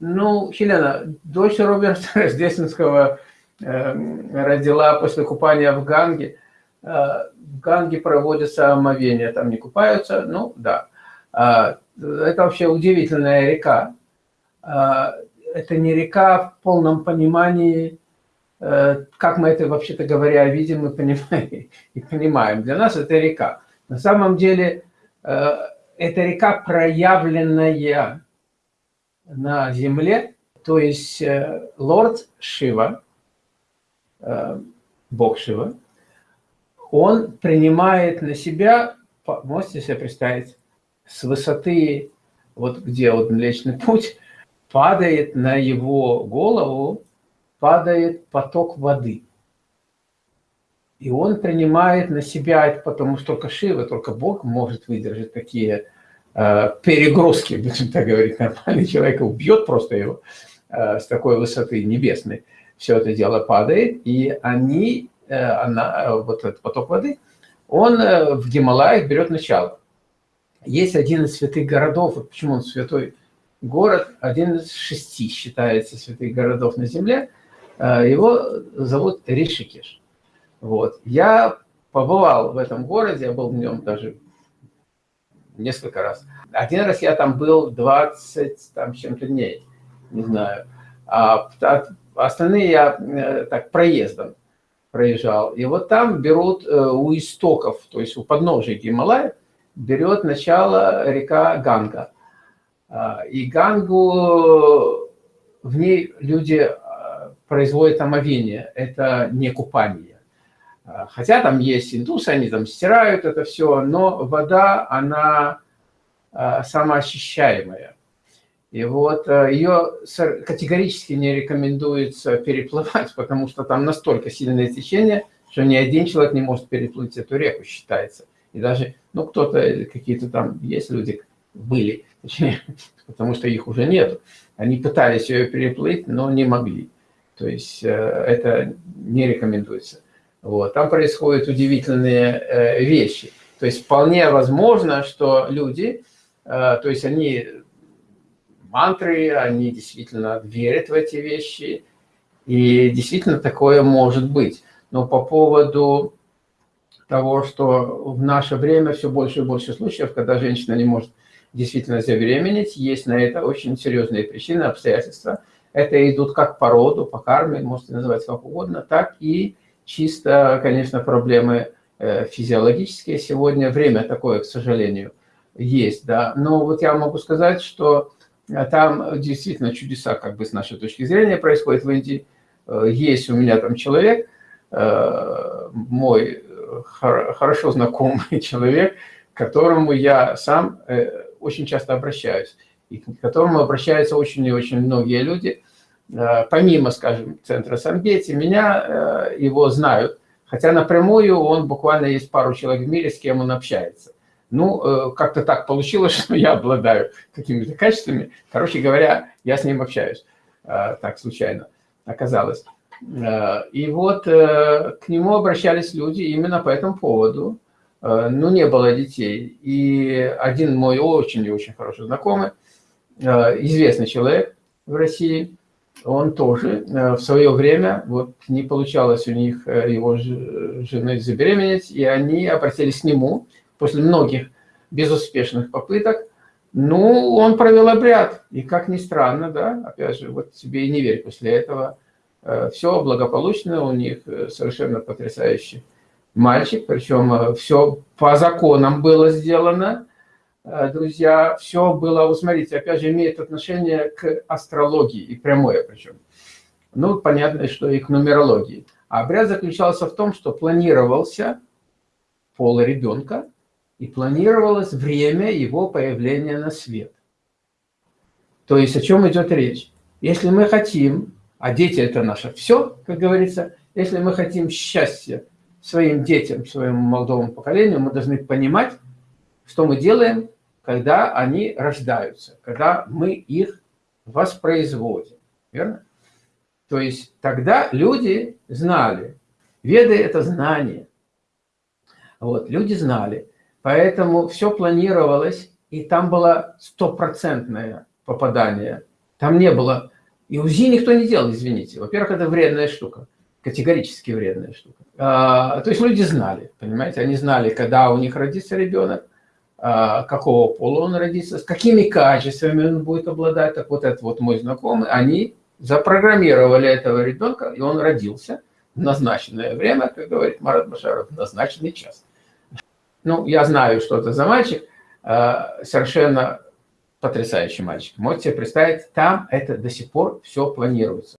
Ну, Хелена, дочь Роберта Рождественского э, родила после купания в Ганге. Э, в Ганге проводятся омовения, там не купаются, ну да. Э, это вообще удивительная река. Э, это не река в полном понимании, э, как мы это вообще-то говоря видим и понимаем, и понимаем. Для нас это река. На самом деле э, это река проявленная на земле, то есть э, лорд Шива, бог Шива, он принимает на себя, можете себе представить, с высоты, вот где вот Млечный Путь, падает на его голову, падает поток воды. И он принимает на себя потому что только Шива, только Бог может выдержать такие э, перегрузки, будем так говорить, нормальный человек убьет просто его э, с такой высоты небесной. Все это дело падает, и они, э, она, э, вот этот поток воды, он э, в Гималаях берет начало. Есть один из святых городов, вот почему он святой город, один из шести считается святых городов на земле, э, его зовут Ришикеш. Вот. Я побывал в этом городе, я был в нем даже несколько раз. Один раз я там был 20 там чем-то дней, не знаю. А остальные я э, так проездом проезжал. И вот там берут э, у истоков, то есть у подножия Гималая, берет начало река Ганга. А, и Гангу, в ней люди а, производят омовение, это не купание. А, хотя там есть индусы, они там стирают это все, но вода, она самоочищаемая. И вот ее категорически не рекомендуется переплывать, потому что там настолько сильное течение, что ни один человек не может переплыть эту реку, считается. И даже, ну, кто-то, какие-то там есть люди, были, точнее, потому что их уже нет. Они пытались ее переплыть, но не могли. То есть э, это не рекомендуется. Вот. Там происходят удивительные э, вещи. То есть вполне возможно, что люди, э, то есть они мантры, они действительно верят в эти вещи, и действительно такое может быть. Но по поводу того, что в наше время все больше и больше случаев, когда женщина не может действительно забеременеть. Есть на это очень серьезные причины, обстоятельства. Это идут как по роду, по карме, можете называть как угодно, так и чисто, конечно, проблемы э, физиологические. Сегодня время такое, к сожалению, есть. Да. Но вот я могу сказать, что э, там действительно чудеса, как бы с нашей точки зрения, происходят в Индии. Э, есть у меня там человек, мой хорошо знакомый человек, к которому я сам очень часто обращаюсь, и к которому обращаются очень и очень многие люди. Э, помимо, скажем, центра Сангети, меня э, его знают, хотя напрямую он буквально есть пару человек в мире, с кем он общается. Ну, э, как-то так получилось, что я обладаю какими-то качествами. Короче говоря, я с ним общаюсь. Так случайно оказалось. И вот к нему обращались люди именно по этому поводу. Ну, не было детей. И один мой очень и очень хороший знакомый, известный человек в России, он тоже э, в свое время, вот не получалось у них его жены забеременеть, и они обратились к нему после многих безуспешных попыток. Ну, он провел обряд, и как ни странно, да, опять же, вот тебе и не верь после этого, все благополучно, у них совершенно потрясающий мальчик, причем э, все по законам было сделано, э, друзья, все было, вы смотрите, опять же, имеет отношение к астрологии, и прямое причем. Ну, понятно, что и к нумерологии. А обряд заключался в том, что планировался пол ребенка, и планировалось время его появления на свет. То есть о чем идет речь? Если мы хотим, а дети это наше все, как говорится, если мы хотим счастья, своим детям, своему молодому поколению, мы должны понимать, что мы делаем, когда они рождаются, когда мы их воспроизводим. Верно? То есть тогда люди знали. Веды – это знание. Вот, люди знали. Поэтому все планировалось, и там было стопроцентное попадание. Там не было И УЗИ никто не делал, извините. Во-первых, это вредная штука, категорически вредная штука. А, то есть люди знали, понимаете, они знали, когда у них родится ребенок, какого пола он родится, с какими качествами он будет обладать. Так вот этот вот мой знакомый, они запрограммировали этого ребенка, и он родился в назначенное время, как говорит Марат Башаров, в назначенный час. Ну, я знаю, что это за мальчик, а, совершенно потрясающий мальчик. Можете себе представить, там это до сих пор все планируется.